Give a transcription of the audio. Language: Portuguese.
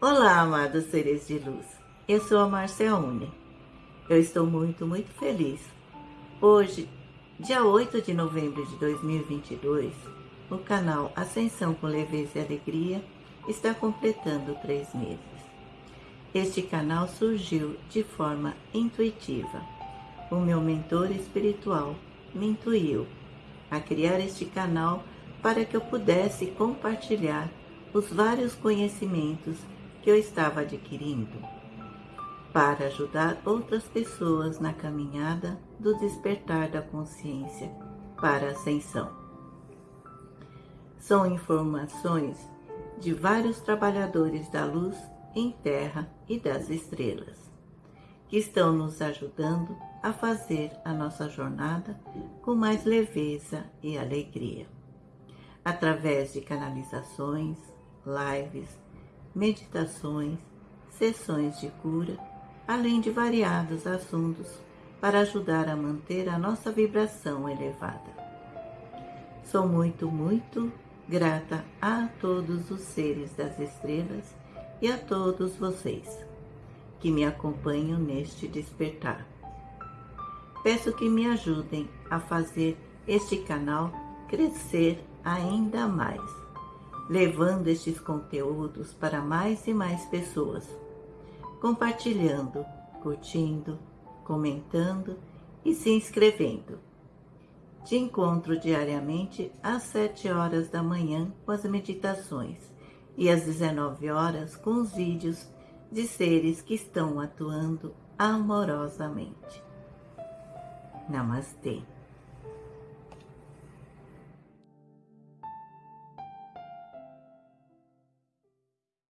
Olá, amados seres de luz. Eu sou a Marcia Uni. Eu estou muito, muito feliz. Hoje, dia 8 de novembro de 2022, o canal Ascensão com Leveza e Alegria está completando três meses. Este canal surgiu de forma intuitiva. O meu mentor espiritual me intuiu a criar este canal para que eu pudesse compartilhar os vários conhecimentos que eu estava adquirindo para ajudar outras pessoas na caminhada do despertar da consciência para a ascensão. São informações de vários trabalhadores da luz em terra e das estrelas, que estão nos ajudando a fazer a nossa jornada com mais leveza e alegria, através de canalizações, lives, meditações, sessões de cura, além de variados assuntos para ajudar a manter a nossa vibração elevada. Sou muito, muito grata a todos os seres das estrelas e a todos vocês que me acompanham neste despertar. Peço que me ajudem a fazer este canal crescer ainda mais levando estes conteúdos para mais e mais pessoas, compartilhando, curtindo, comentando e se inscrevendo. Te encontro diariamente às 7 horas da manhã com as meditações e às 19 horas com os vídeos de seres que estão atuando amorosamente. Namastê.